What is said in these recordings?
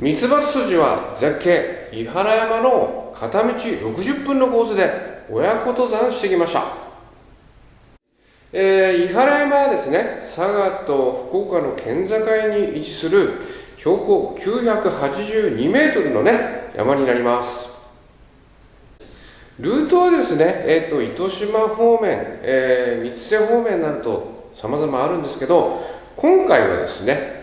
三つ葉筋は絶景伊原山の片道60分のコースで親子登山してきました。えー、伊原山はですね佐賀と福岡の県境に位置する標高982メートルのね山になります。ルートはですね、えーと、糸島方面、えー、三瀬方面なると様々あるんですけど今回はですね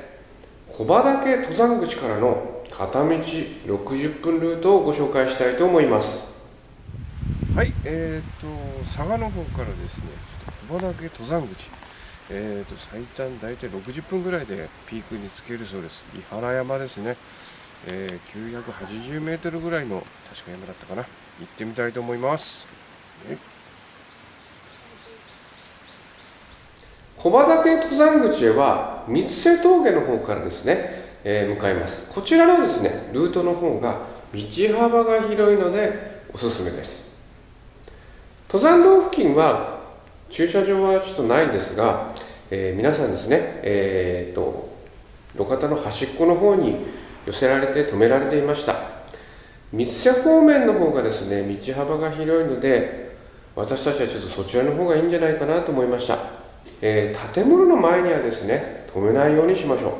小畑登山口からの片道60分ルートをご紹介したいと思います。はいえーと佐賀の方からですねちょっと小畑登山口。えーと最短大体60分ぐらいでピークにつけるそうです。伊原山ですね、えー、980メートルぐらいの確か山だったかな。行ってみたいと思います。小畑登山口へは三瀬峠の方からですね、えー、向かいます。こちらのですねルートの方が道幅が広いのでおすすめです。登山道付近は駐車場はちょっとないんですが、えー、皆さんですねえー、っと路肩の端っこの方に寄せられて止められていました。三瀬方面の方がですね道幅が広いので私たちはちょっとそちらの方がいいんじゃないかなと思いました、えー、建物の前にはですね止めないようにしましょう。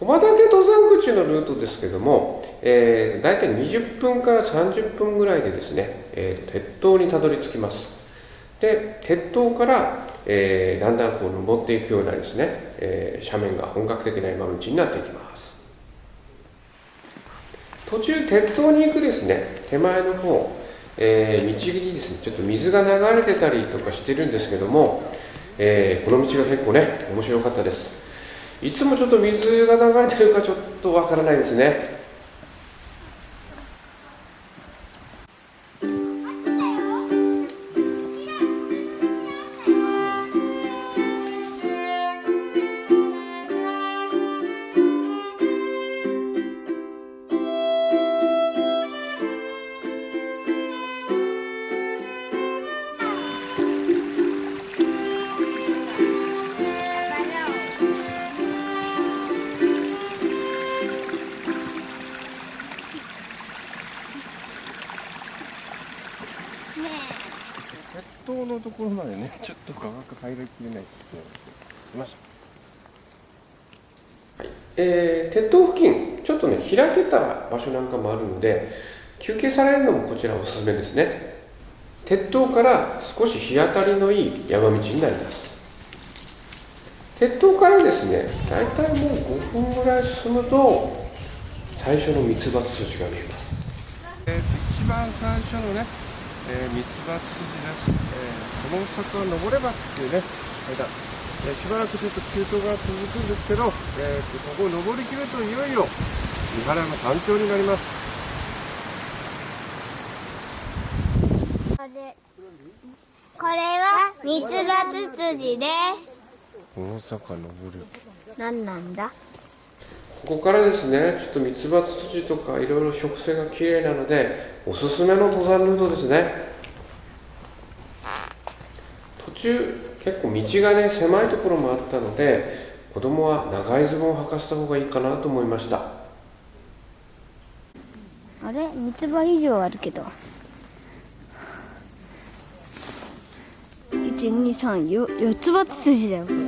小畑登山口のルートですけども、えー、大体20分から30分ぐらいでですね、えー、鉄塔にたどり着きます。で鉄塔から、えー、だんだんこう登っていくようなですね、えー、斜面が本格的な山道になっていきます。途中鉄塔に行くですね手前の方、えー、道にですねちょっと水が流れてたりとかしてるんですけども、えー、この道が結構ね面白かったです。いつもちょっと水が流れてるかちょっとわからないですね。頭のところまでね ちょっと画角入りきれないって来ました。はいえー、鉄塔付近ちょっとね開けた場所なんかもあるので休憩されるのもこちらおすすめですね。鉄塔から少し日当たりのいい山道になります。鉄塔からですね大体もう5分ぐらい進むと最初のミツバツ筋が見えます、えー、一番最初のねえー、ミツバツ筋です、えー、この坂は登ればっていうね間、えー、しばらくちょっと急登が続くんですけど、えー、ここを登りきるといよいよ三原山山頂になります。これこれはミツバツ筋です。この坂登る。何なんだ？ここからですねちょっとミツバツ筋とかいろいろ植生が綺麗なのでおすすめの登山ルートですね。途中結構道がね狭いところもあったので子供は長いズボンを履かせた方がいいかなと思いました。あれ？三つ葉以上あるけど。1234つ葉筋だよ。これ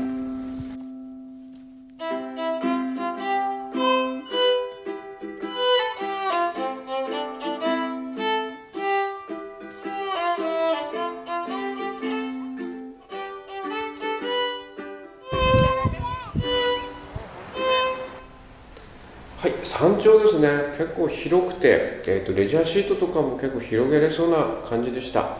山頂ですね。結構広くて、えーと、レジャーシートとかも結構広げれそうな感じでした、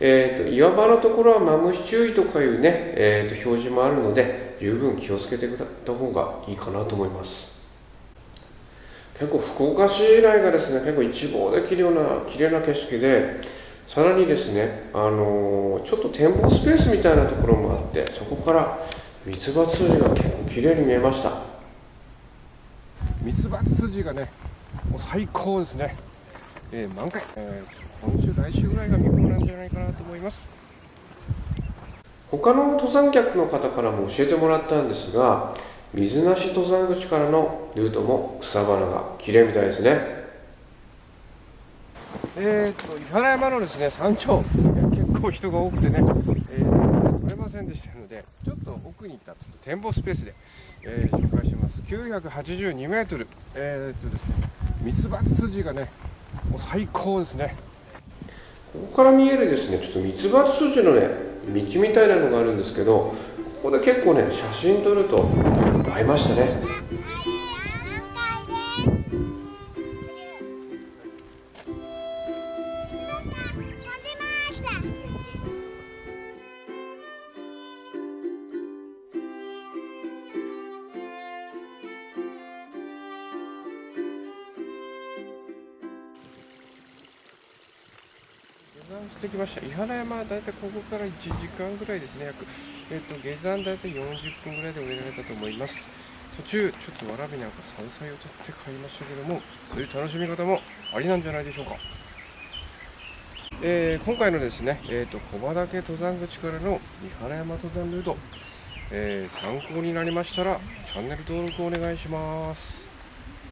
えーと、岩場のところはマムシ注意とかいうね、えーと、表示もあるので十分気をつけてくれた方がいいかなと思います。結構福岡市以来がですね結構一望できるような綺麗な景色でさらにですね、あのー、ちょっと展望スペースみたいなところもあってそこからミツバツが結構綺麗に見えました。ミツバツ筋がねもう最高ですね、えー、満開、えー、今週来週ぐらいが見頃なんじゃないかなと思います。他の登山客の方からも教えてもらったんですが水無し登山口からのルートも草花が綺麗みたいですね。えー、っと伊原山のですね山頂。結構人が多くてね、えー、取れませんでしたのでちょっと奥に行ったちょっと展望スペースで、えー、紹介します。982メートル。えー、っとですねミツバツ筋がねもう最高ですね。ここから見えるですねちょっとミツバツ筋のね道みたいなのがあるんですけどここで結構ね写真撮ると映えましたね。してきました。伊原山はだいたいここから1時間ぐらいですね。約、えっと下山だいたい40分ぐらいで降りられたと思います。途中ちょっとわらびなんか山菜を取って買いましたけどもそういう楽しみ方もありなんじゃないでしょうか。えー今回のですね、えー、と駒岳登山口からの三原山登山ルート、えー参考になりましたらチャンネル登録お願いします。